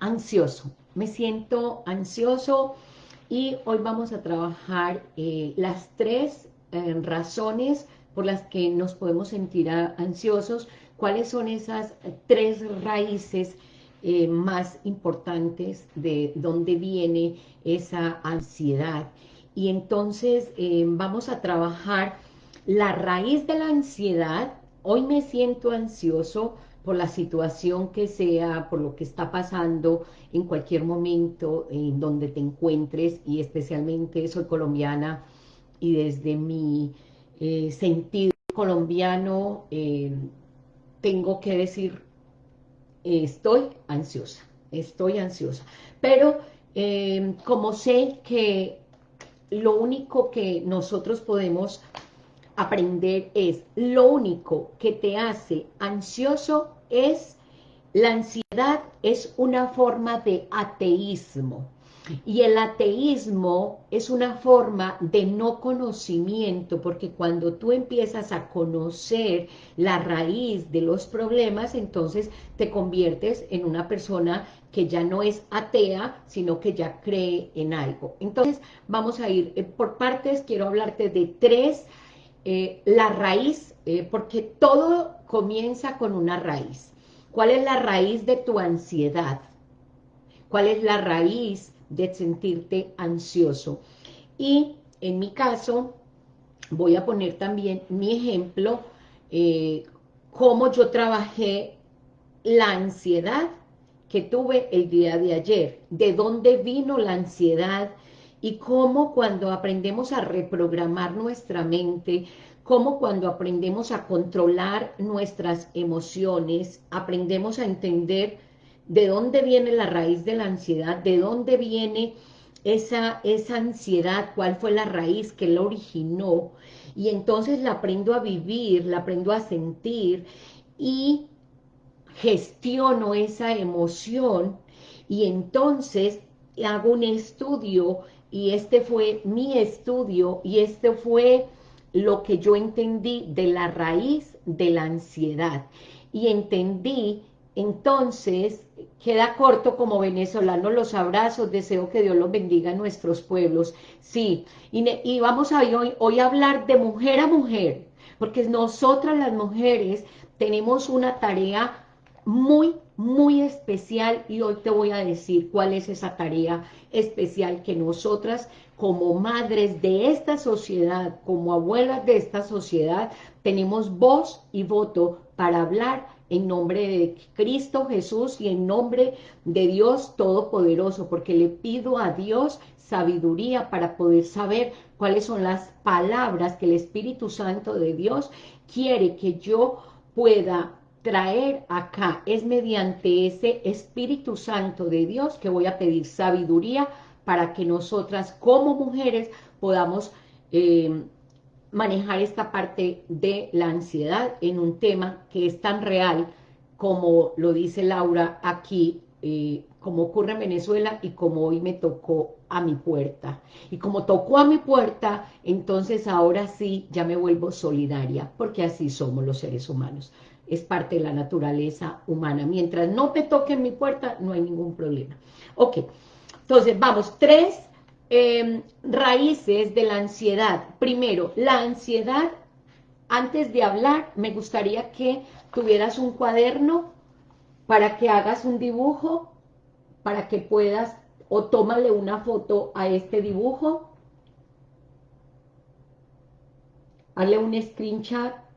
ansioso, me siento ansioso y hoy vamos a trabajar eh, las tres eh, razones por las que nos podemos sentir ansiosos, cuáles son esas tres raíces eh, más importantes de dónde viene esa ansiedad. Y entonces vamos a trabajar la raíz de la ansiedad, hoy me siento ansioso, por la situación que sea, por lo que está pasando en cualquier momento en donde te encuentres y especialmente soy colombiana y desde mi eh, sentido colombiano eh, tengo que decir estoy ansiosa, estoy ansiosa, pero eh, como sé que lo único que nosotros podemos aprender es, lo único que te hace ansioso es, la ansiedad es una forma de ateísmo. Y el ateísmo es una forma de no conocimiento, porque cuando tú empiezas a conocer la raíz de los problemas, entonces te conviertes en una persona que ya no es atea, sino que ya cree en algo. Entonces, vamos a ir eh, por partes, quiero hablarte de tres eh, la raíz, eh, porque todo comienza con una raíz. ¿Cuál es la raíz de tu ansiedad? ¿Cuál es la raíz de sentirte ansioso? Y en mi caso, voy a poner también mi ejemplo, eh, cómo yo trabajé la ansiedad que tuve el día de ayer, de dónde vino la ansiedad, y cómo cuando aprendemos a reprogramar nuestra mente, cómo cuando aprendemos a controlar nuestras emociones, aprendemos a entender de dónde viene la raíz de la ansiedad, de dónde viene esa, esa ansiedad, cuál fue la raíz que la originó, y entonces la aprendo a vivir, la aprendo a sentir, y gestiono esa emoción, y entonces hago un estudio y este fue mi estudio y este fue lo que yo entendí de la raíz de la ansiedad. Y entendí, entonces, queda corto como venezolano los abrazos, deseo que Dios los bendiga en nuestros pueblos. Sí, y, vamos a hoy, hoy a hablar de mujer a mujer, porque nosotras las mujeres tenemos una tarea muy, muy especial y hoy te voy a decir cuál es esa tarea especial que nosotras como madres de esta sociedad, como abuelas de esta sociedad, tenemos voz y voto para hablar en nombre de Cristo Jesús y en nombre de Dios Todopoderoso, porque le pido a Dios sabiduría para poder saber cuáles son las palabras que el Espíritu Santo de Dios quiere que yo pueda traer acá es mediante ese Espíritu Santo de Dios que voy a pedir sabiduría para que nosotras como mujeres podamos eh, manejar esta parte de la ansiedad en un tema que es tan real como lo dice Laura aquí, eh, como ocurre en Venezuela y como hoy me tocó a mi puerta. Y como tocó a mi puerta, entonces ahora sí ya me vuelvo solidaria, porque así somos los seres humanos es parte de la naturaleza humana. Mientras no te toquen mi puerta, no hay ningún problema. Ok, entonces vamos, tres em, raíces de la ansiedad. Primero, la ansiedad, antes de hablar, me gustaría que tuvieras un cuaderno para que hagas un dibujo, para que puedas, o tómale una foto a este dibujo, hazle un screenshot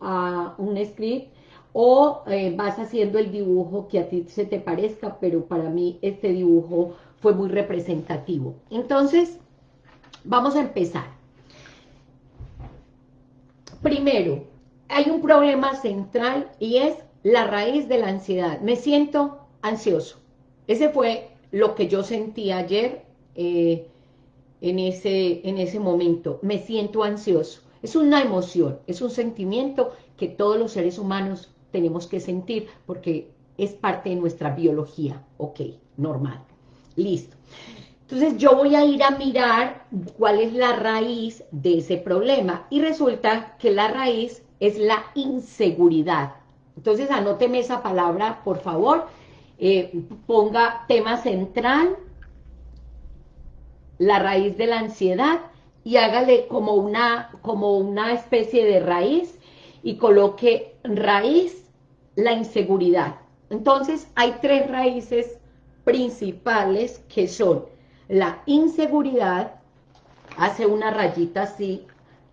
a un script o eh, vas haciendo el dibujo que a ti se te parezca, pero para mí este dibujo fue muy representativo. Entonces, vamos a empezar. Primero, hay un problema central y es la raíz de la ansiedad. Me siento ansioso. Ese fue lo que yo sentí ayer eh, en, ese, en ese momento. Me siento ansioso. Es una emoción, es un sentimiento que todos los seres humanos tenemos que sentir porque es parte de nuestra biología. Ok, normal. Listo. Entonces yo voy a ir a mirar cuál es la raíz de ese problema y resulta que la raíz es la inseguridad. Entonces anóteme esa palabra, por favor. eh, ponga tema central, la raíz de la ansiedad, y hágale como una, como una especie de raíz, y coloque raíz, la inseguridad. Entonces, hay tres raíces principales que son la inseguridad, hace una rayita así,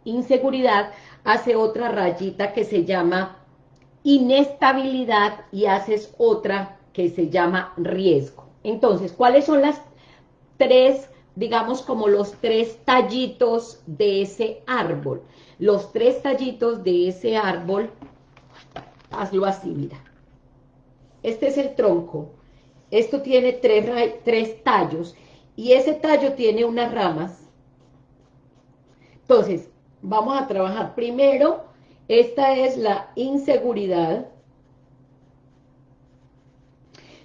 inseguridad, hace otra rayita que se llama inestabilidad y haces otra que se llama riesgo. Entonces, ¿cuáles son las tres, digamos como los tres tallitos de ese árbol? Los tres tallitos de ese árbol, hazlo así, mira. Este es el tronco, esto tiene tres, tres tallos y ese tallo tiene unas ramas. Entonces, vamos a trabajar primero, esta es la inseguridad.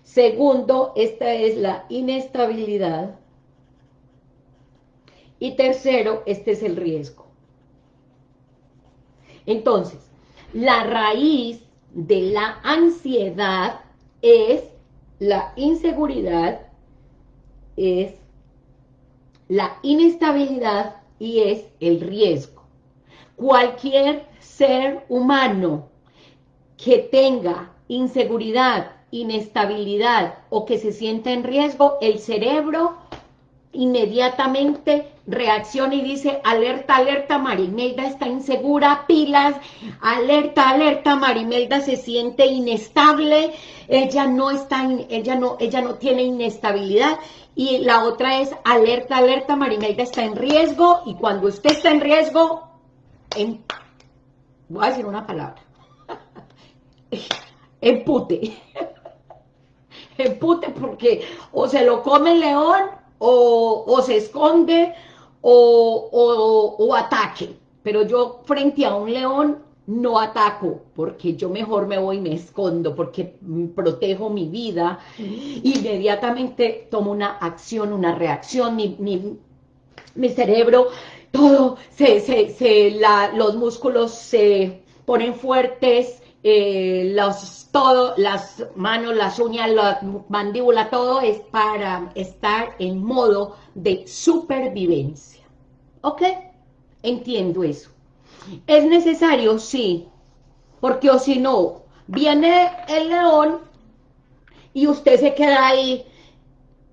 Segundo, esta es la inestabilidad. Y tercero, este es el riesgo. Entonces, la raíz de la ansiedad es la inseguridad, es la inestabilidad y es el riesgo. Cualquier ser humano que tenga inseguridad, inestabilidad o que se sienta en riesgo, el cerebro inmediatamente reacciona y dice, alerta, alerta, Marimelda está insegura, pilas, alerta, alerta, Marimelda se siente inestable, ella no está, ella no, ella no tiene inestabilidad, y la otra es, alerta, alerta, Marimelda está en riesgo, y cuando usted está en riesgo, voy a decir una palabra, empute, empute porque o se lo come el león, o, o se esconde, o, ataque. Pero yo frente a un león no ataco, porque yo mejor me voy y me escondo, porque protejo mi vida, inmediatamente tomo una acción, una reacción, mi, mi, cerebro, todo, se, se, los músculos se ponen fuertes, eh, todo, las manos, las uñas, la mandíbula, todo es para estar en modo de supervivencia. ¿Ok? Entiendo eso. ¿Es necesario? Sí. Porque o si no, viene el león y usted se queda ahí.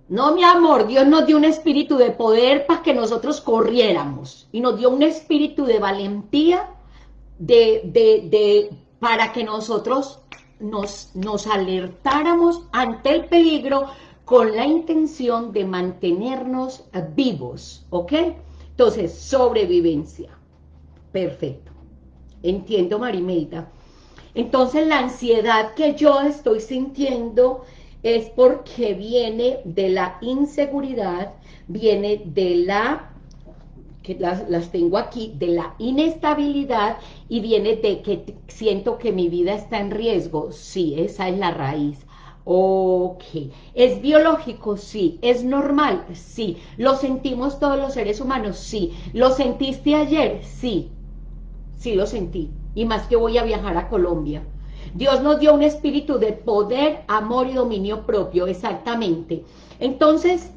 No, mi amor, Dios nos dio un espíritu de poder para que nosotros corriéramos. Y nos dio un espíritu de valentía de, de, para que nosotros nos, nos alertáramos ante el peligro con la intención de mantenernos vivos, ¿ok? Entonces, sobrevivencia. Perfecto. Entiendo, Marimelda. Entonces, la ansiedad que yo estoy sintiendo es porque viene de la inseguridad, viene de la, las, las tengo aquí, de la inestabilidad y viene de que siento que mi vida está en riesgo. Sí, esa es la raíz. Ok, ¿es biológico? Sí. ¿Es normal? Sí. ¿Lo sentimos todos los seres humanos? Sí. ¿Lo sentiste ayer? Sí. Sí lo sentí. Y más que voy a viajar a Colombia. Dios nos dio un espíritu de poder, amor y dominio propio, exactamente. Entonces,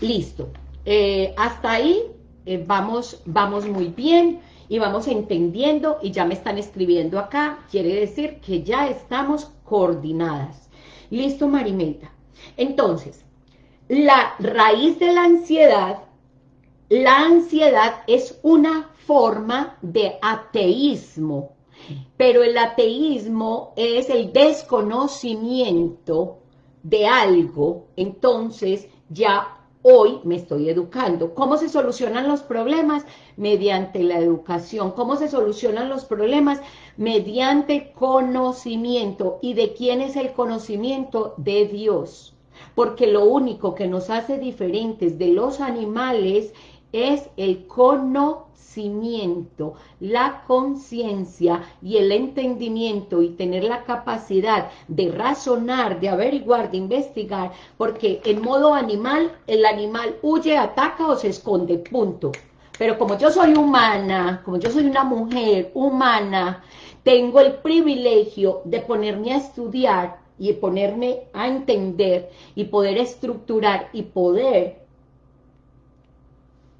listo. Eh, hasta ahí eh, vamos, vamos muy bien y vamos entendiendo y ya me están escribiendo acá. Quiere decir que ya estamos coordinadas. Listo, Marimeta. Entonces, la raíz de la ansiedad, la ansiedad es una forma de ateísmo, pero el ateísmo es el desconocimiento de algo, entonces ya hoy me estoy educando. ¿Cómo se solucionan los problemas? Mediante la educación. ¿Cómo se solucionan los problemas? Mediante conocimiento. ¿Y de quién es el conocimiento? De Dios. Porque lo único que nos hace diferentes de los animales es el conocimiento, la conciencia y el entendimiento y tener la capacidad de razonar, de averiguar, de investigar, porque en modo animal, el animal huye, ataca o se esconde, punto. Pero como yo soy humana, como yo soy una mujer humana, tengo el privilegio de ponerme a estudiar y ponerme a entender y poder estructurar y poder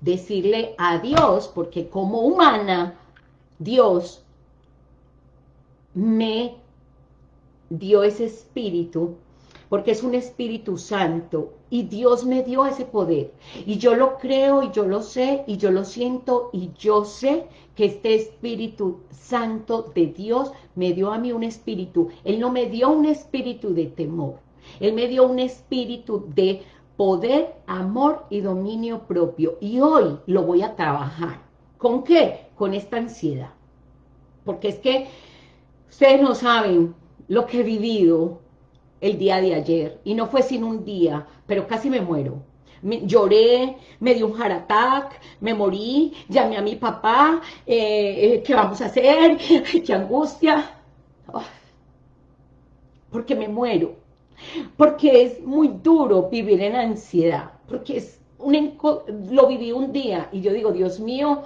decirle a Dios, porque como humana, Dios me dio ese espíritu, porque es un espíritu santo, y Dios me dio ese poder, y yo lo creo, y yo lo sé, y yo lo siento, y yo sé que este espíritu santo de Dios me dio a mí un espíritu, Él no me dio un espíritu de temor, Él me dio un espíritu de poder, amor y dominio propio. Y hoy lo voy a trabajar. ¿Con qué? Con esta ansiedad. Porque es que ustedes no saben lo que he vivido el día de ayer. Y no fue sin un día, pero casi me muero. lloré, me dio un heart attack, me morí, llamé a mi papá, eh, eh, ¿qué vamos a hacer? ¡Qué angustia! porque me muero porque es muy duro vivir en ansiedad, porque es un lo viví un día y yo digo, Dios mío,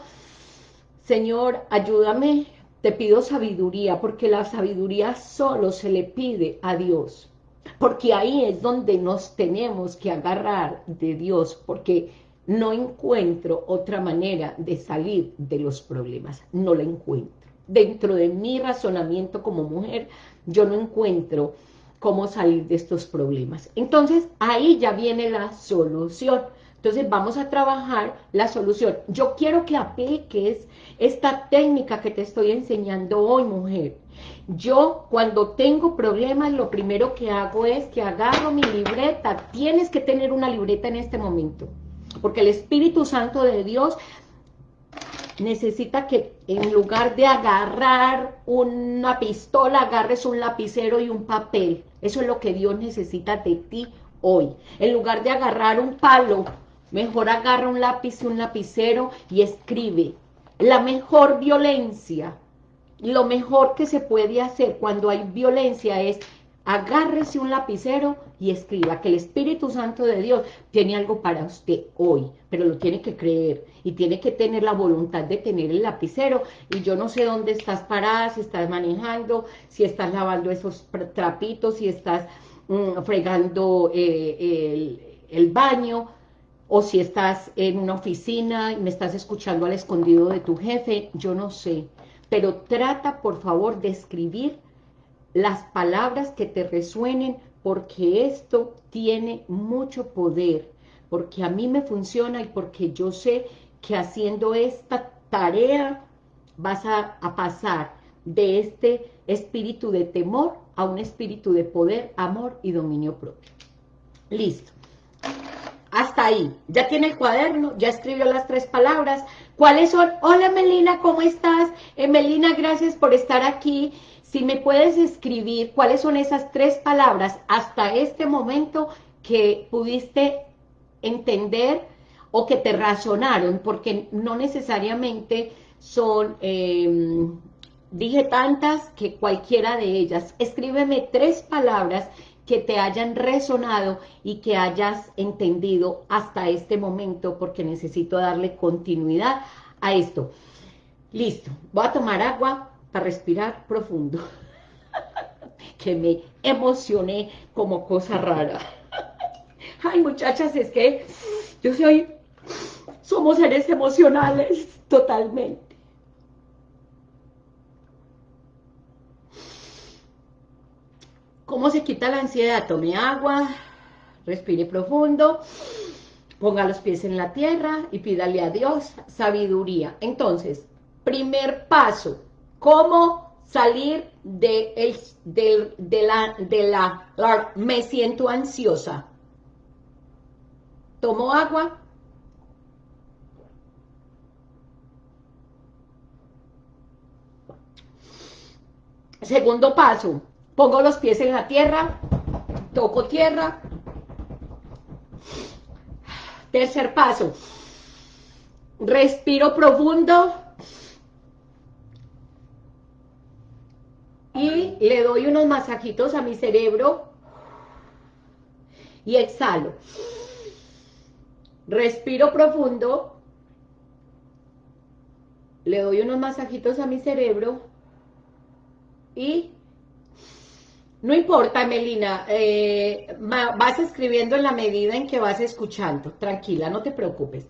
Señor, ayúdame, te pido sabiduría, porque la sabiduría solo se le pide a Dios, porque ahí es donde nos tenemos que agarrar de Dios, porque no encuentro otra manera de salir de los problemas, no la encuentro. Dentro de mi razonamiento como mujer, yo no encuentro cómo salir de estos problemas. Entonces, ahí ya viene la solución. Entonces, vamos a trabajar la solución. Yo quiero que apliques esta técnica que te estoy enseñando hoy, mujer. Yo, cuando tengo problemas, lo primero que hago es que agarro mi libreta. Tienes que tener una libreta en este momento. Porque el Espíritu Santo de Dios necesita que en lugar de agarrar una pistola, agarres un lapicero y un papel. Eso es lo que Dios necesita de ti hoy. En lugar de agarrar un palo, mejor agarra un lápiz y un lapicero y escribe. La mejor violencia, lo mejor que se puede hacer cuando hay violencia es agárrese un lapicero y escriba que el Espíritu Santo de Dios tiene algo para usted hoy, pero lo tiene que creer y tiene que tener la voluntad de tener el lapicero. Y yo no sé dónde estás parada, si estás manejando, si estás lavando esos trapitos, si estás mm, fregando eh, el, baño, o si estás en una oficina y me estás escuchando al escondido de tu jefe, yo no sé, pero trata por favor de escribir las palabras que te resuenen, porque esto tiene mucho poder, porque a mí me funciona y porque yo sé que haciendo esta tarea vas a, pasar de este espíritu de temor a un espíritu de poder, amor y dominio propio. Listo. Hasta ahí. Ya tiene el cuaderno, ya escribió las tres palabras. ¿Cuáles son? Hola Melina, ¿cómo estás? Eh, Melina, gracias por estar aquí. Si me puedes escribir cuáles son esas tres palabras hasta este momento que pudiste entender o que te razonaron, porque no necesariamente son, em, dije tantas que cualquiera de ellas. Escríbeme tres palabras que te hayan resonado y que hayas entendido hasta este momento, porque necesito darle continuidad a esto. Listo, voy a tomar agua para respirar profundo. que me emocioné como cosa rara. Ay, muchachas, es que yo soy, somos seres emocionales totalmente. ¿Cómo se quita la ansiedad? Tome agua, respire profundo, ponga los pies en la tierra y pídale a Dios sabiduría. Entonces, primer paso, ¿Cómo salir de, el, de, la, de la, me siento ansiosa? Tomo agua. Segundo paso, pongo los pies en la tierra, toco tierra. Tercer paso, respiro profundo. Y le doy unos masajitos a mi cerebro y exhalo. Respiro profundo, le doy unos masajitos a mi cerebro y No importa, Melina, eh, vas escribiendo en la medida en que vas escuchando, tranquila, no te preocupes.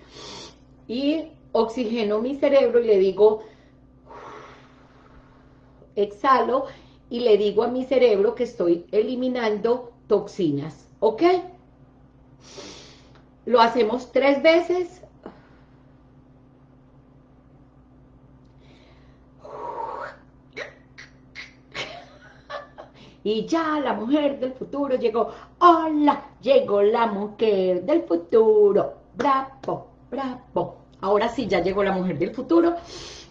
Y oxigeno mi cerebro y le digo, exhalo, y le digo a mi cerebro que estoy eliminando toxinas, ¿ok? Lo hacemos tres veces. Y ya la mujer del futuro llegó. Hola, llegó la mujer del futuro. Bravo, bravo. Ahora sí, ya llegó la mujer del futuro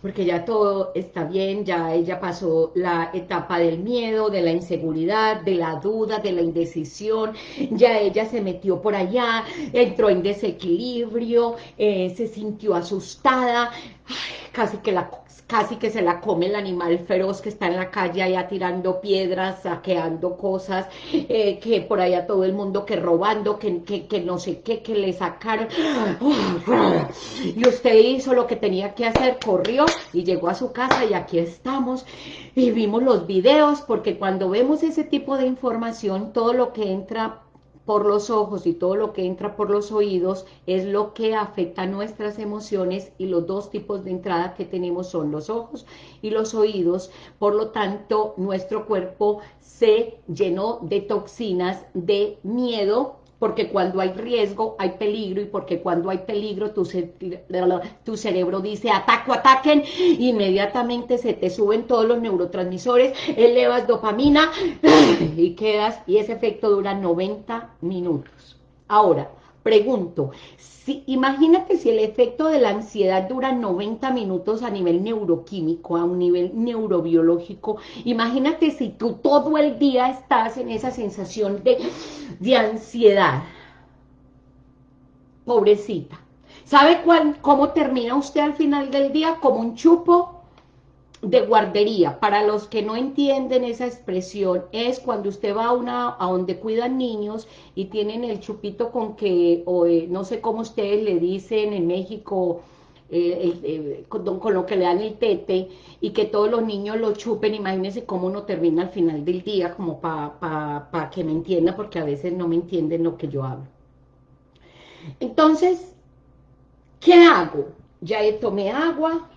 porque ya todo está bien, ya ella pasó la etapa del miedo, de la inseguridad, de la duda, de la indecisión, ya ella se metió por allá, entró en desequilibrio, eh, se sintió asustada, casi que la casi que se la come el animal feroz que está en la calle allá tirando piedras, saqueando cosas, eh, que por allá todo el mundo que robando, que, que, no sé qué, que le sacaron. Y usted hizo lo que tenía que hacer, corrió y llegó a su casa y aquí estamos. Y vimos los videos, porque cuando vemos ese tipo de información, todo lo que entra por los ojos y todo lo que entra por los oídos es lo que afecta nuestras emociones y los dos tipos de entrada que tenemos son los ojos y los oídos, por lo tanto nuestro cuerpo se llenó de toxinas de miedo, porque cuando hay riesgo hay peligro y porque cuando hay peligro tu, cerebro dice ataco, ataquen, inmediatamente se te suben todos los neurotransmisores, elevas dopamina y quedas, y ese efecto dura 90 minutos. Ahora, pregunto, si, imagínate si el efecto de la ansiedad dura 90 minutos a nivel neuroquímico, a un nivel neurobiológico, imagínate si tú todo el día estás en esa sensación de, de ansiedad. Pobrecita. ¿Sabe cuál, cómo termina usted al final del día? Como un chupo de guardería, para los que no entienden esa expresión, es cuando usted va a una a donde cuidan niños y tienen el chupito con que, o eh, no sé cómo ustedes le dicen en México, eh, eh, con, lo que le dan el tete, y que todos los niños lo chupen, imagínense cómo uno termina al final del día, como para pa, que me entienda, porque a veces no me entienden lo que yo hablo. Entonces, ¿qué hago? Ya tomé agua,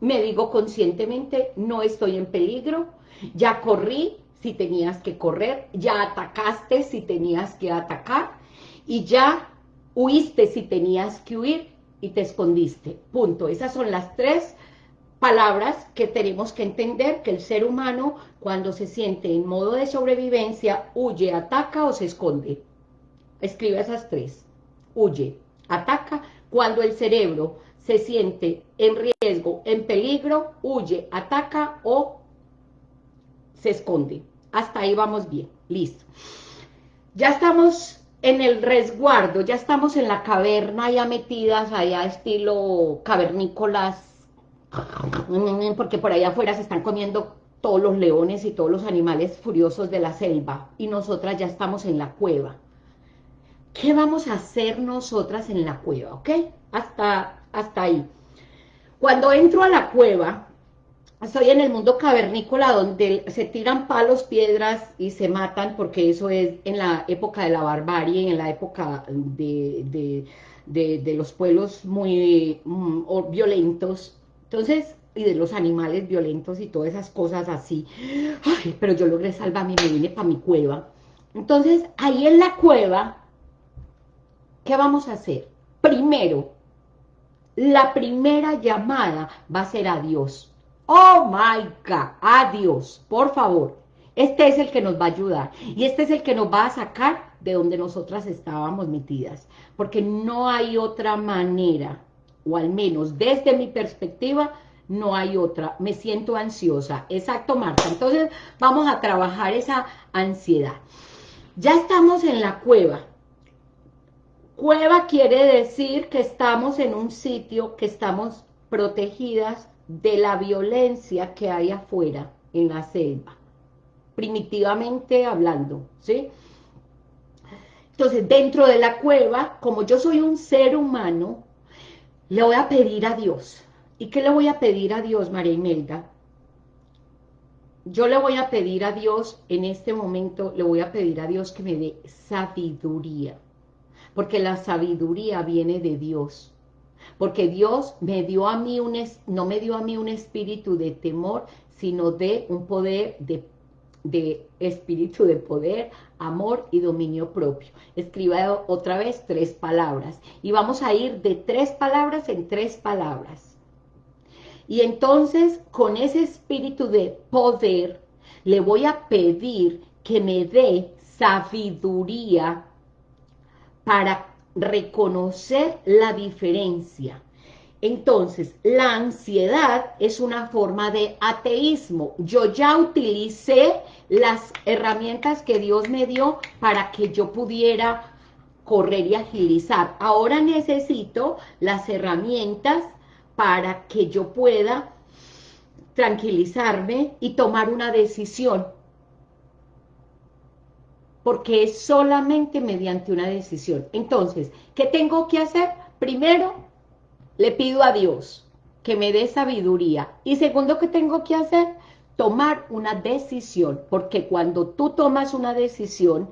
me digo conscientemente, no estoy en peligro, ya corrí si tenías que correr, ya atacaste si tenías que atacar, y ya huiste si tenías que huir y te escondiste, punto. Esas son las tres palabras que tenemos que entender que el ser humano cuando se siente en modo de sobrevivencia, huye, ataca o se esconde. Escribe esas tres, huye, ataca, cuando el cerebro se siente en riesgo, en peligro, huye, ataca o se esconde. Hasta ahí vamos bien, listo. Ya estamos en el resguardo, ya estamos en la caverna ya metidas allá estilo cavernícolas, porque por allá afuera se están comiendo todos los leones y todos los animales furiosos de la selva, y nosotras ya estamos en la cueva. ¿Qué vamos a hacer nosotras en la cueva, ok? Hasta hasta ahí. Cuando entro a la cueva, estoy en el mundo cavernícola donde se tiran palos, piedras y se matan, porque eso es en la época de la barbarie, en la época de, los pueblos muy mm, violentos. Entonces, y de los animales violentos y todas esas cosas así. pero yo logré salvarme y me vine para mi cueva. Entonces, ahí en la cueva, ¿qué vamos a hacer? Primero, la primera llamada va a ser a Dios. Oh my God, a Dios, por favor. Este es el que nos va a ayudar y este es el que nos va a sacar de donde nosotras estábamos metidas. Porque no hay otra manera, o al menos desde mi perspectiva, no hay otra. Me siento ansiosa. Exacto, Marta. Entonces vamos a trabajar esa ansiedad. Ya estamos en la cueva. Cueva quiere decir que estamos en un sitio, que estamos protegidas de la violencia que hay afuera, en la selva, primitivamente hablando, ¿sí? Entonces, dentro de la cueva, como yo soy un ser humano, le voy a pedir a Dios. ¿Y qué le voy a pedir a Dios, María Imelda? yo le voy a pedir a Dios, en este momento, le voy a pedir a Dios que me dé sabiduría, porque la sabiduría viene de Dios, porque Dios me dio a mí un, no me dio a mí un espíritu de temor, sino de un poder de, de espíritu de poder, amor y dominio propio. Escriba otra vez tres palabras, y vamos a ir de tres palabras en tres palabras. Y entonces, con ese espíritu de poder, le voy a pedir que me dé sabiduría para reconocer la diferencia. Entonces, la ansiedad es una forma de ateísmo. Yo ya utilicé las herramientas que Dios me dio para que yo pudiera correr y agilizar. Ahora necesito las herramientas para que yo pueda tranquilizarme y tomar una decisión. Porque es solamente mediante una decisión. Entonces, ¿qué tengo que hacer? Primero, le pido a Dios que me dé sabiduría. Y segundo, ¿qué tengo que hacer? Tomar una decisión. Porque cuando tú tomas una decisión,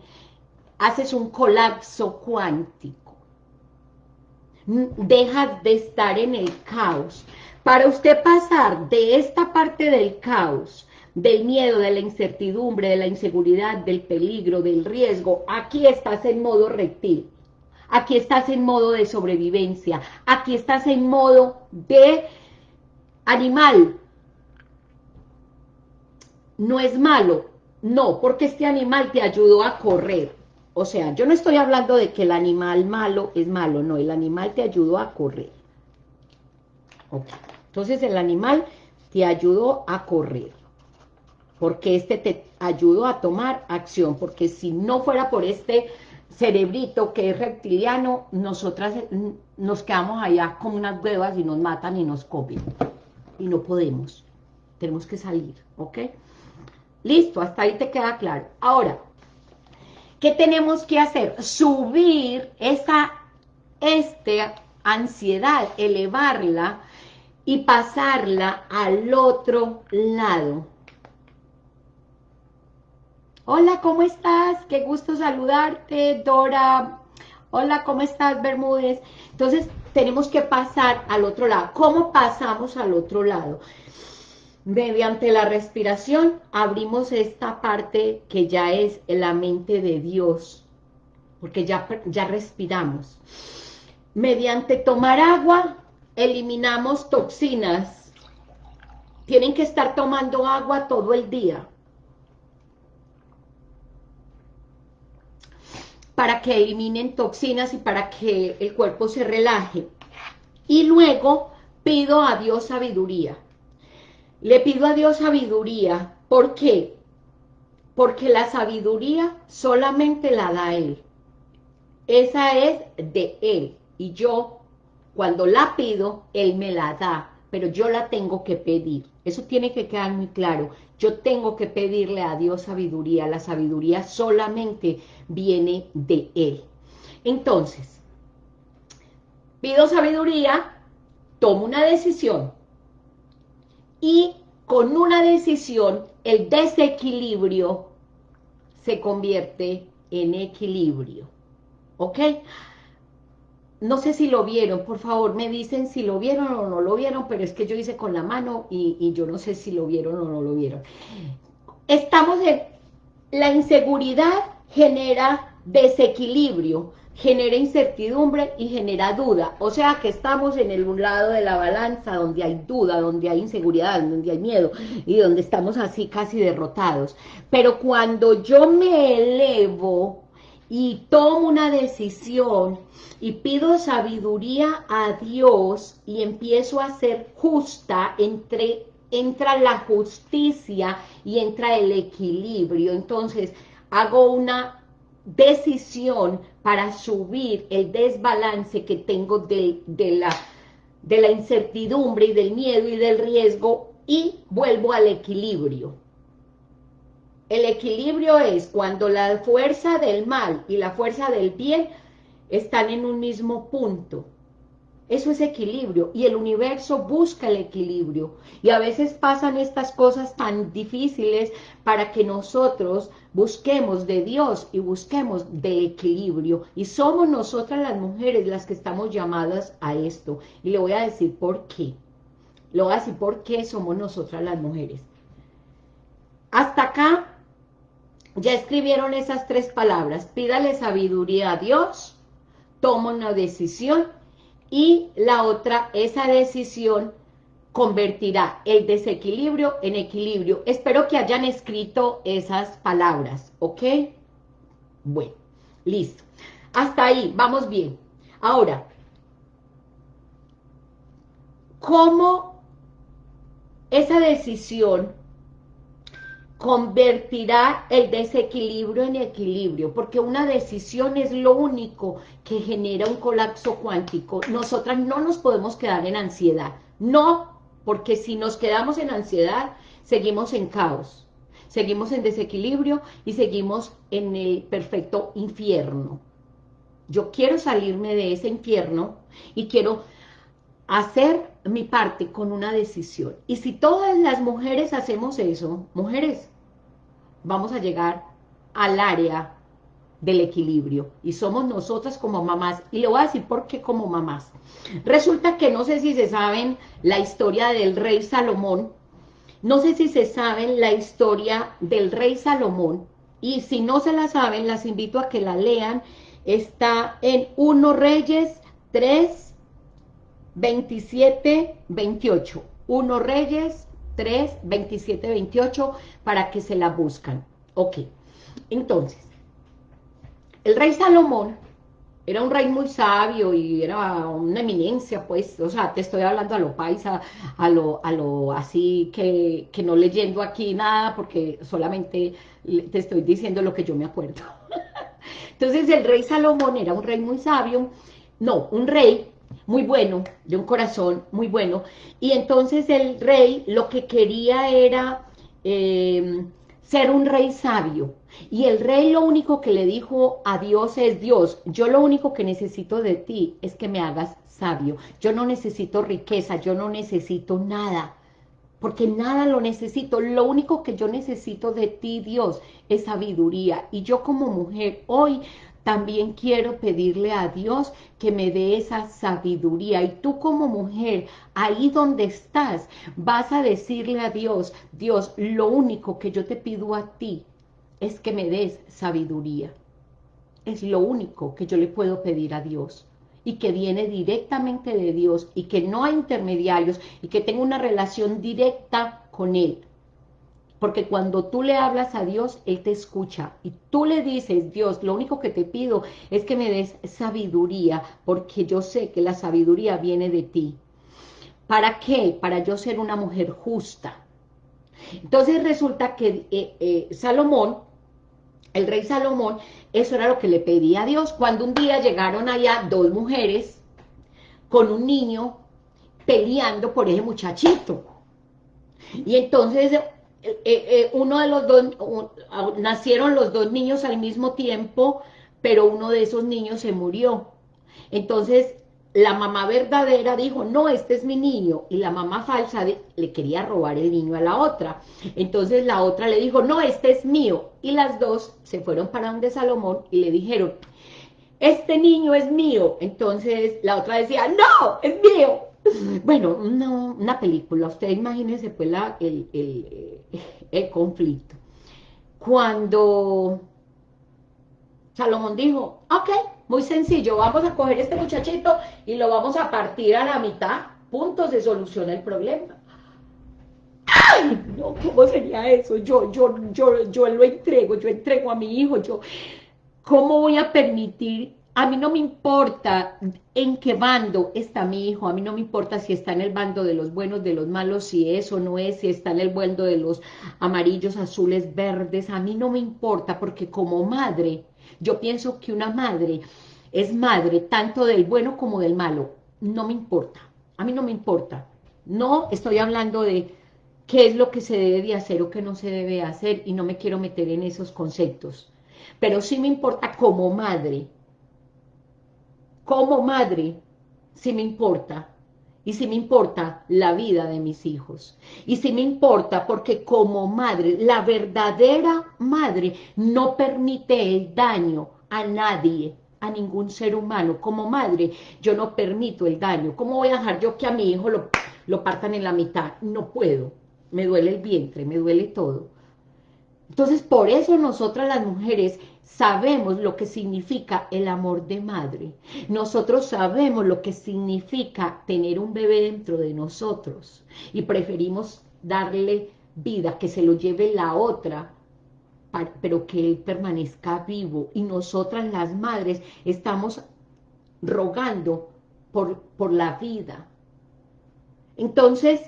haces un colapso cuántico deja de estar en el caos. Para usted pasar de esta parte del caos, del miedo, de la incertidumbre, de la inseguridad, del peligro, del riesgo, aquí estás en modo reptil, aquí estás en modo de sobrevivencia, aquí estás en modo de animal. No es malo, no, porque este animal te ayudó a correr, o sea, yo no estoy hablando de que el animal malo es malo, no, el animal te ayudó a correr. Entonces el animal te ayudó a correr, porque este te ayudó a tomar acción, porque si no fuera por este cerebrito que es reptiliano, nosotras nos quedamos allá como unas huevas y nos matan y nos copian. Y no podemos. Tenemos que salir, ¿ok? Listo, hasta ahí te queda claro. Ahora, ¿Qué tenemos que hacer? Subir esa este, ansiedad, elevarla y pasarla al otro lado. Hola, ¿cómo estás? Qué gusto saludarte, Dora. Hola, ¿cómo estás, Bermúdez? Entonces, tenemos que pasar al otro lado. ¿Cómo pasamos al otro lado? Mediante la respiración abrimos esta parte que ya es la mente de Dios, porque ya, ya respiramos. Mediante tomar agua, eliminamos toxinas. Tienen que estar tomando agua todo el día. Para que eliminen toxinas y para que el cuerpo se relaje. Y luego pido a Dios sabiduría le pido a Dios sabiduría. ¿Por qué? Porque la sabiduría solamente la da Él. Esa es de Él. Y yo, cuando la pido, Él me la da. Pero yo la tengo que pedir. Eso tiene que quedar muy claro. Yo tengo que pedirle a Dios sabiduría. La sabiduría solamente viene de Él. Entonces, pido sabiduría, tomo una decisión, y con una decisión el desequilibrio se convierte en equilibrio. ¿Ok? No sé si lo vieron, por favor, me dicen si lo vieron o no lo vieron, pero es que yo hice con la mano y, y yo no sé si lo vieron o no lo vieron. Estamos en... La inseguridad genera desequilibrio, genera incertidumbre y genera duda. O sea que estamos en el un lado de la balanza donde hay duda, donde hay inseguridad, donde hay miedo y donde estamos así casi derrotados. Pero cuando yo me elevo y tomo una decisión y pido sabiduría a Dios y empiezo a ser justa entre entra la justicia y entra el equilibrio. Entonces, hago una decisión para subir el desbalance que tengo de, la, de la incertidumbre y del miedo y del riesgo y vuelvo al equilibrio. El equilibrio es cuando la fuerza del mal y la fuerza del bien están en un mismo punto. Eso es equilibrio y el universo busca el equilibrio. Y a veces pasan estas cosas tan difíciles para que nosotros busquemos de Dios y busquemos del equilibrio. Y somos nosotras las mujeres las que estamos llamadas a esto. Y le voy a decir por qué. Le voy a decir por qué somos nosotras las mujeres. Hasta acá ya escribieron esas tres palabras. Pídale sabiduría a Dios, toma una decisión y la otra, esa decisión convertirá el desequilibrio en equilibrio. Espero que hayan escrito esas palabras, ¿ok? Bueno, listo. Hasta ahí, vamos bien. Ahora, ¿cómo esa decisión convertirá el desequilibrio en equilibrio, porque una decisión es lo único que genera un colapso cuántico. Nosotras no nos podemos quedar en ansiedad, no, porque si nos quedamos en ansiedad, seguimos en caos, seguimos en desequilibrio y seguimos en el perfecto infierno. Yo quiero salirme de ese infierno y quiero hacer mi parte con una decisión. Y si todas las mujeres hacemos eso, mujeres, vamos a llegar al área del equilibrio. Y somos nosotras como mamás. Y le voy a decir por qué como mamás. Resulta que no sé si se saben la historia del rey Salomón. No sé si se saben la historia del rey Salomón. Y si no se la saben las invito a que la lean. Está en 1 Reyes 3 27 28 1 Reyes 3, 27, 28, para que se la buscan. Ok, entonces, el rey Salomón era un rey muy sabio y era una eminencia, pues, o sea, te estoy hablando a lo paisa, a lo, a lo así que, que no leyendo aquí nada, porque solamente te estoy diciendo lo que yo me acuerdo. Entonces, el rey Salomón era un rey muy sabio, no, un rey muy bueno, de un corazón muy bueno, y entonces el rey lo que quería era em, ser un rey sabio, y el rey lo único que le dijo a Dios es, Dios, yo lo único que necesito de ti es que me hagas sabio, yo no necesito riqueza, yo no necesito nada, porque nada lo necesito, lo único que yo necesito de ti, Dios, es sabiduría, y yo como mujer hoy también quiero pedirle a Dios que me dé esa sabiduría. Y tú como mujer, ahí donde estás, vas a decirle a Dios, Dios, lo único que yo te pido a ti es que me des sabiduría. Es lo único que yo le puedo pedir a Dios y que viene directamente de Dios y que no hay intermediarios y que tengo una relación directa con Él. Porque cuando tú le hablas a Dios, Él te escucha. Y tú le dices, Dios, lo único que te pido es que me des sabiduría, porque yo sé que la sabiduría viene de ti. ¿Para qué? Para yo ser una mujer justa. Entonces resulta que eh, eh, Salomón, el rey Salomón, eso era lo que le pedía a Dios. Cuando un día llegaron allá dos mujeres con un niño peleando por ese muchachito. Y entonces eh, eh, uno de los dos, nacieron los dos niños al mismo tiempo, pero uno de esos niños se murió. Entonces, la mamá verdadera dijo, no, este es mi niño, y la mamá falsa le quería robar el niño a la otra. Entonces la otra le dijo, no, este es mío, y las dos se fueron para donde Salomón y le dijeron, este niño es mío. Entonces la otra decía, no, es mío. Bueno, una película, usted imagínese pues el, el, conflicto. Cuando Salomón dijo, ok, muy sencillo, vamos a coger este muchachito y lo vamos a partir a la mitad, puntos se soluciona el problema. ¡Ay! No, ¿cómo sería eso? Yo, yo, yo, yo lo entrego, yo entrego a mi hijo, yo, ¿cómo voy a permitir a mí no me importa en qué bando está mi hijo, a mí no me importa si está en el bando de los buenos, de los malos, si es o no es, si está en el bando de los amarillos, azules, verdes, a mí no me importa, porque como madre, yo pienso que una madre es madre tanto del bueno como del malo, no me importa, a mí no me importa, no estoy hablando de qué es lo que se debe de hacer o qué no se debe hacer, y no me quiero meter en esos conceptos, pero sí me importa como madre, como madre, sí me importa. Y sí me importa la vida de mis hijos. Y sí me importa porque como madre, la verdadera madre no permite el daño a nadie, a ningún ser humano. Como madre, yo no permito el daño. ¿Cómo voy a dejar yo que a mi hijo lo, lo partan en la mitad? No puedo. Me duele el vientre, me duele todo. Entonces, por eso nosotras las mujeres sabemos lo que significa el amor de madre. Nosotros sabemos lo que significa tener un bebé dentro de nosotros y preferimos darle vida, que se lo lleve la otra, pero que él permanezca vivo. Y nosotras las madres estamos rogando por, por la vida. Entonces,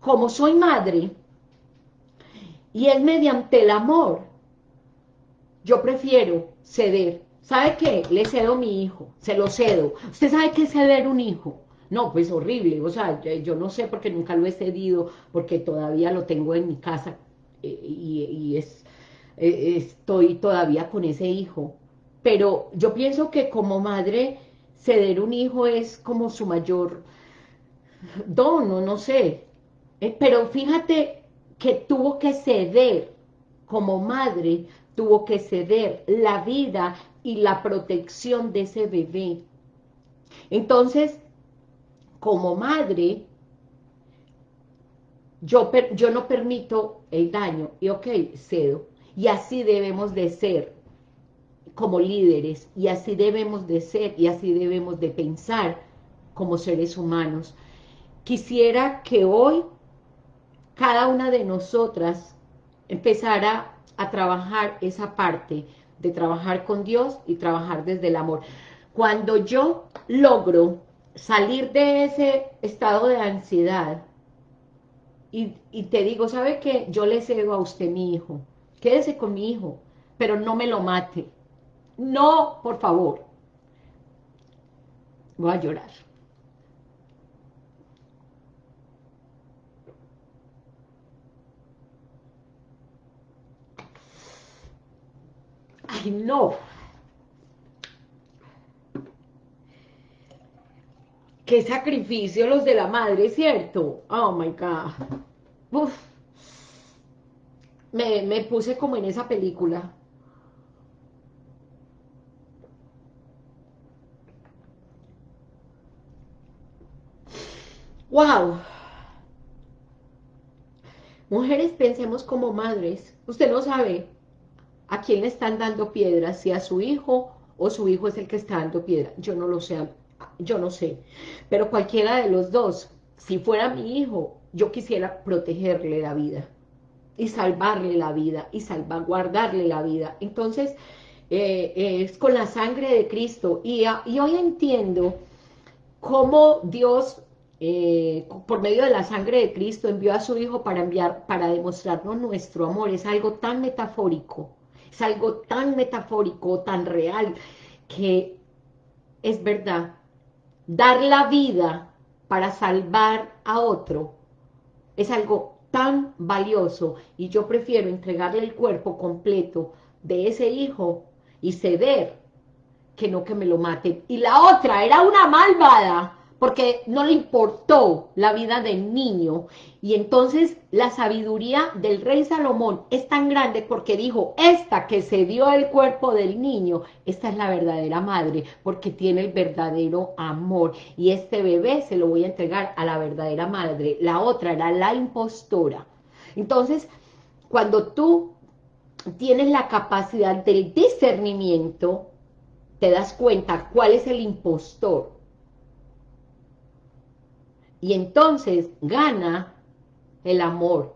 como soy madre, y es mediante el amor. Yo prefiero ceder. ¿Sabe qué? Le cedo a mi hijo, se lo cedo. ¿Usted sabe qué es ceder un hijo? No, pues horrible, o sea, yo no sé porque nunca lo he cedido, porque todavía lo tengo en mi casa eh, y, es, eh, estoy todavía con ese hijo. Pero yo pienso que como madre, ceder un hijo es como su mayor don, no, no sé. Eh, pero fíjate que tuvo que ceder como madre, tuvo que ceder la vida y la protección de ese bebé. Entonces, como madre, yo, yo no permito el daño, y ok, cedo. Y así debemos de ser como líderes, y así debemos de ser, y así debemos de pensar como seres humanos. Quisiera que hoy cada una de nosotras empezara a trabajar esa parte de trabajar con Dios y trabajar desde el amor. Cuando yo logro salir de ese estado de ansiedad y, y te digo, ¿sabe qué? Yo le cedo a usted mi hijo, quédese con mi hijo, pero no me lo mate. No, por favor. Voy a llorar. No. Qué sacrificio los de la madre, ¿cierto? Oh, my God. Me, me puse como en esa película. Wow. Mujeres, pensemos como madres. Usted no sabe ¿A quién le están dando piedras? ¿Si a su hijo o su hijo es el que está dando piedra? Yo no lo sé, yo no sé. Pero cualquiera de los dos, si fuera mi hijo, yo quisiera protegerle la vida y salvarle la vida y salvaguardarle la vida. Entonces, eh, es con la sangre de Cristo. Y, hoy entiendo cómo Dios, eh, por medio de la sangre de Cristo, envió a su Hijo para, enviar, para demostrarnos nuestro amor. Es algo tan metafórico es algo tan metafórico, tan real, que es verdad. Dar la vida para salvar a otro es algo tan valioso y yo prefiero entregarle el cuerpo completo de ese hijo y ceder que no que me lo maten. Y la otra era una malvada porque no le importó la vida del niño. Y entonces la sabiduría del rey Salomón es tan grande porque dijo, esta que se dio el cuerpo del niño, esta es la verdadera madre, porque tiene el verdadero amor. Y este bebé se lo voy a entregar a la verdadera madre. La otra era la impostora. Entonces, cuando tú tienes la capacidad del discernimiento, te das cuenta cuál es el impostor y entonces gana el amor.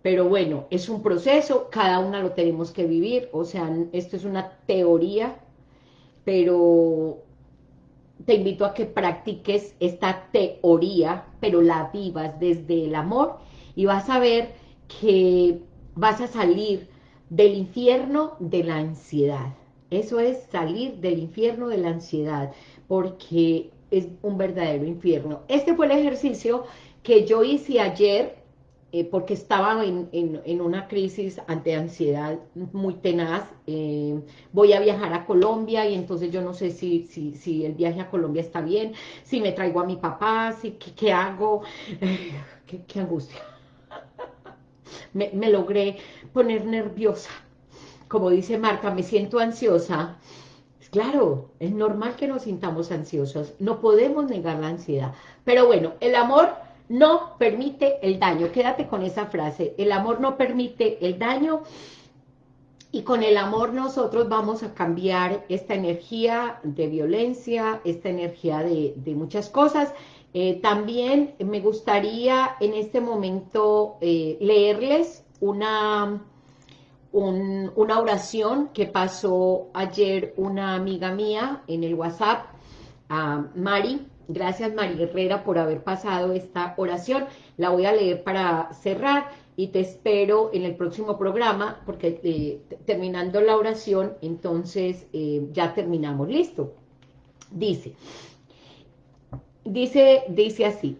Pero bueno, es un proceso, cada una lo tenemos que vivir, o sea, esto es una teoría, pero te invito a que practiques esta teoría, pero la vivas desde el amor y vas a ver que vas a salir del infierno de la ansiedad. Eso es salir del infierno de la ansiedad, porque es un verdadero infierno. Este fue el ejercicio que yo hice ayer eh, porque estaba en, una crisis ante ansiedad muy tenaz. Eh, voy a viajar a Colombia y entonces yo no sé si, si, el viaje a Colombia está bien, si me traigo a mi papá, si, ¿qué, hago? qué, angustia. me, me logré poner nerviosa. Como dice Marta, me siento ansiosa. Claro, es normal que nos sintamos ansiosos. No podemos negar la ansiedad. Pero bueno, el amor no permite el daño. Quédate con esa frase. El amor no permite el daño y con el amor nosotros vamos a cambiar esta energía de violencia, esta energía de, muchas cosas. Eh, también me gustaría en este momento eh, leerles una, una oración que pasó ayer una amiga mía en el WhatsApp, a Mari, Gracias María Herrera por haber pasado esta oración. La voy a leer para cerrar y te espero en el próximo programa porque eh, terminando la oración, entonces eh, ya terminamos. Listo. Dice, dice, dice así.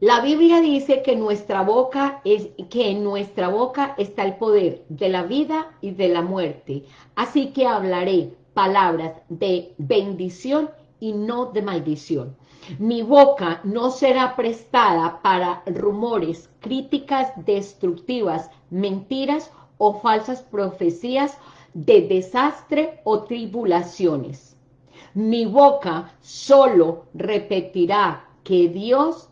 La Biblia dice que nuestra boca es que en nuestra boca está el poder de la vida y de la muerte. Así que hablaré palabras de bendición y no de maldición. Mi boca no será prestada para rumores, críticas destructivas, mentiras o falsas profecías de desastre o tribulaciones. Mi boca solo repetirá que Dios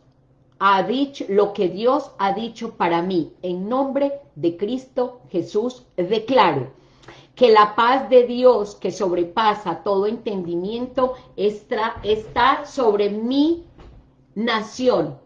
ha dicho lo que Dios ha dicho para mí. En nombre de Cristo Jesús declaro que la paz de Dios que sobrepasa todo entendimiento está, sobre mi nación.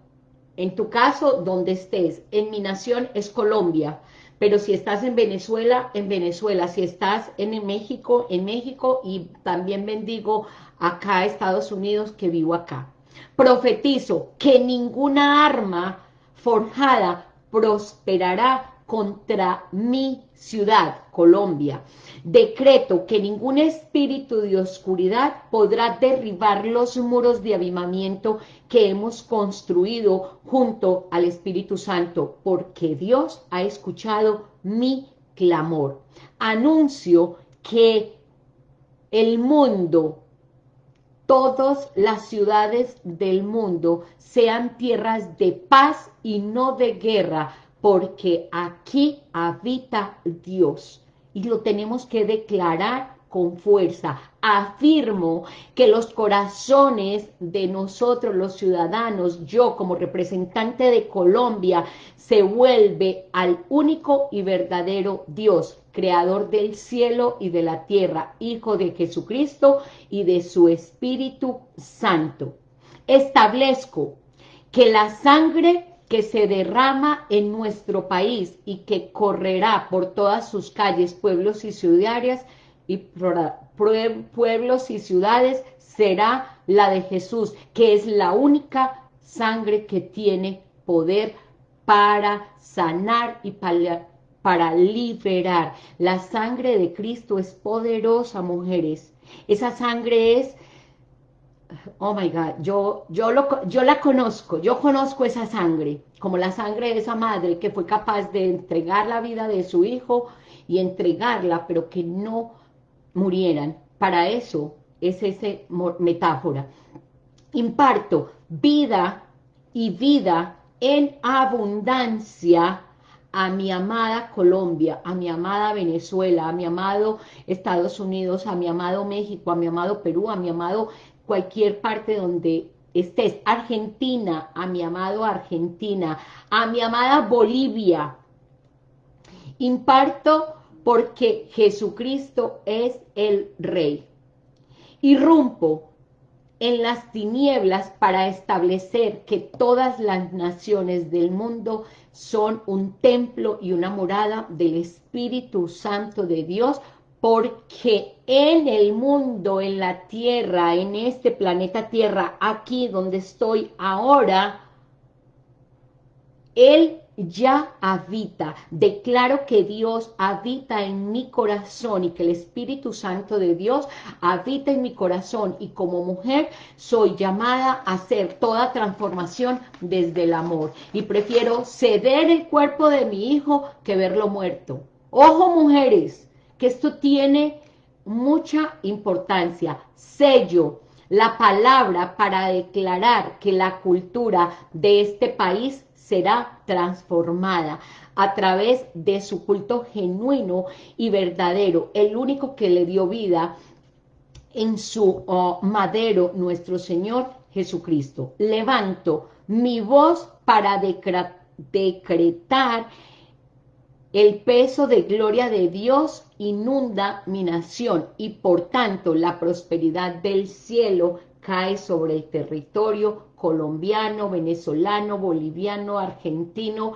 En tu caso, donde estés, en mi nación es Colombia, pero si estás en Venezuela, en Venezuela, si estás en México, en México, y también bendigo acá Estados Unidos que vivo acá. Profetizo que ninguna arma forjada prosperará contra mi ciudad, Colombia. Decreto que ningún espíritu de oscuridad podrá derribar los muros de avivamiento que hemos construido junto al Espíritu Santo, porque Dios ha escuchado mi clamor. Anuncio que el mundo, todas las ciudades del mundo, sean tierras de paz y no de guerra, porque aquí habita Dios. Y lo tenemos que declarar con fuerza. Afirmo que los corazones de nosotros los ciudadanos, yo como representante de Colombia, se vuelve al único y verdadero Dios, creador del cielo y de la tierra, Hijo de Jesucristo y de su Espíritu Santo. Establezco que la sangre que se derrama en nuestro país y que correrá por todas sus calles, pueblos y ciudades, y pueblos y ciudades, será la de Jesús, que es la única sangre que tiene poder para sanar y para, para liberar. La sangre de Cristo es poderosa, mujeres. Esa sangre es oh my God, yo, yo, lo, yo la conozco, yo conozco esa sangre, como la sangre de esa madre que fue capaz de entregar la vida de su hijo y entregarla, pero que no murieran. Para eso es esa metáfora. Imparto vida y vida en abundancia a mi amada Colombia, a mi amada Venezuela, a mi amado Estados Unidos, a mi amado México, a mi amado Perú, a mi amado cualquier parte donde estés, Argentina, a mi amado Argentina, a mi amada Bolivia, imparto porque Jesucristo es el Rey. Irrumpo en las tinieblas para establecer que todas las naciones del mundo son un templo y una morada del Espíritu Santo de Dios porque en el mundo, en la tierra, en este planeta tierra, aquí donde estoy ahora, Él ya habita. Declaro que Dios habita en mi corazón y que el Espíritu Santo de Dios habita en mi corazón y como mujer soy llamada a hacer toda transformación desde el amor y prefiero ceder el cuerpo de mi hijo que verlo muerto. Ojo mujeres, que esto tiene mucha importancia. Sello, la palabra para declarar que la cultura de este país será transformada a través de su culto genuino y verdadero, el único que le dio vida en su oh, madero, nuestro Señor Jesucristo. Levanto mi voz para decretar el peso de gloria de Dios inunda mi nación y por tanto la prosperidad del cielo cae sobre el territorio colombiano, venezolano, boliviano, argentino,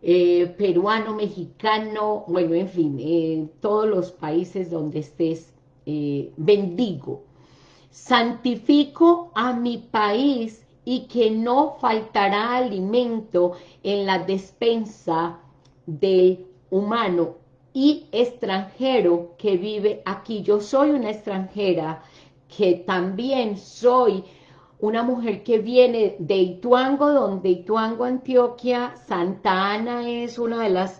eh, peruano, mexicano, bueno, en fin, eh, todos los países donde estés, eh, bendigo. Santifico a mi país y que no faltará alimento en la despensa del humano y extranjero que vive aquí. Yo soy una extranjera que también soy una mujer que viene de Ituango, donde Ituango, Antioquia, Santa Ana es uno de los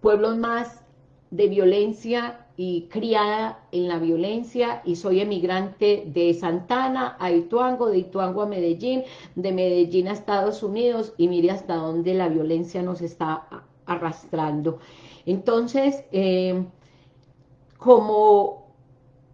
pueblos más de violencia y criada en la violencia y soy emigrante de Santana a Ituango, de Ituango a Medellín, de Medellín a Estados Unidos y mire hasta dónde la violencia nos está arrastrando. Entonces, eh, como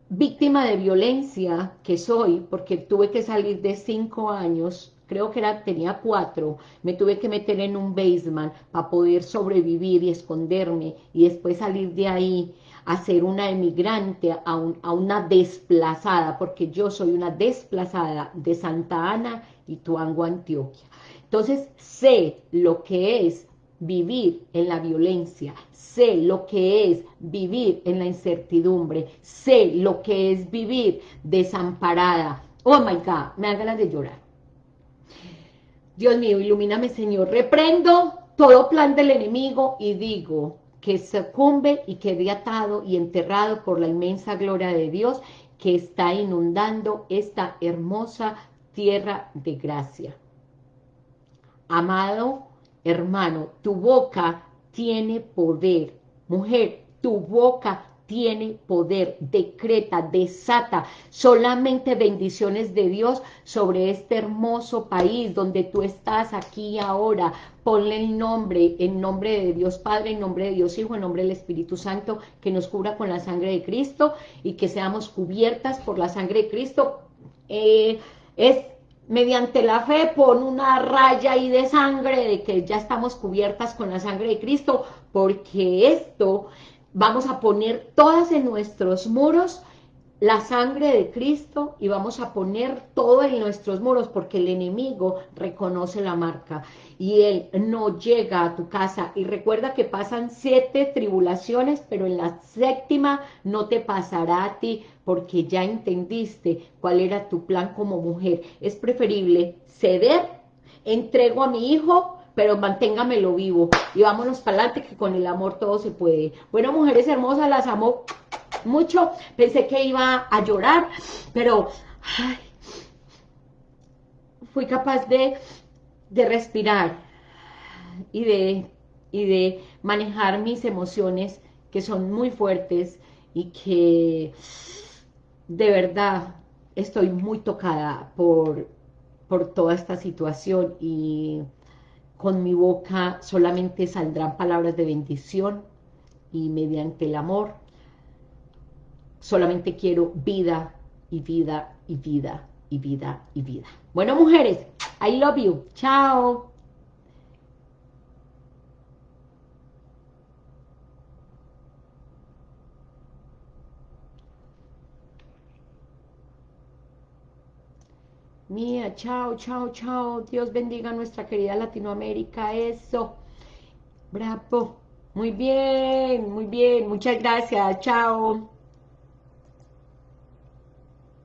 víctima de violencia que soy, porque tuve que salir de cinco años, creo que era, tenía cuatro, me tuve que meter en un basement para poder sobrevivir y esconderme y después salir de ahí a ser una emigrante, a, a una desplazada, porque yo soy una desplazada de Santa Ana y Tuango, Antioquia. Entonces sé lo que es vivir en la violencia, sé lo que es vivir en la incertidumbre, sé lo que es vivir desamparada. Oh my God, me da ganas de llorar. Dios mío, ilumíname Señor, reprendo todo plan del enemigo y digo que sucumbe y quede atado y enterrado por la inmensa gloria de Dios que está inundando esta hermosa tierra de gracia. Amado Hermano, tu boca tiene poder. Mujer, tu boca tiene poder, decreta, desata solamente bendiciones de Dios sobre este hermoso país donde tú estás aquí ahora. Ponle el nombre, en nombre de Dios Padre, en nombre de Dios Hijo, en nombre del Espíritu Santo, que nos cubra con la sangre de Cristo y que seamos cubiertas por la sangre de Cristo. Eh, es mediante la fe pon una raya ahí de sangre de que ya estamos cubiertas con la sangre de Cristo, porque esto vamos a poner todas en nuestros muros la sangre de Cristo y vamos a poner todo en nuestros muros porque el enemigo reconoce la marca y él no llega a tu casa. Y recuerda que pasan siete tribulaciones pero en la séptima no te pasará a ti porque ya entendiste cuál era tu plan como mujer. Es preferible ceder entrego a mi hijo pero manténgamelo vivo y vámonos para adelante que con el amor todo se puede. Bueno mujeres hermosas las amo mucho, pensé que iba a llorar, pero fui capaz de, de respirar y de, y de manejar mis emociones que son muy fuertes y que de verdad estoy muy tocada por, por toda esta situación y con mi boca solamente saldrán palabras de bendición y mediante el amor solamente quiero vida y vida y vida y vida y vida. Bueno, mujeres, I love you. Chao. Mía, chao, chao, chao. Dios bendiga a nuestra querida Latinoamérica. Eso. Bravo. Muy bien, muy bien. Muchas gracias. Chao.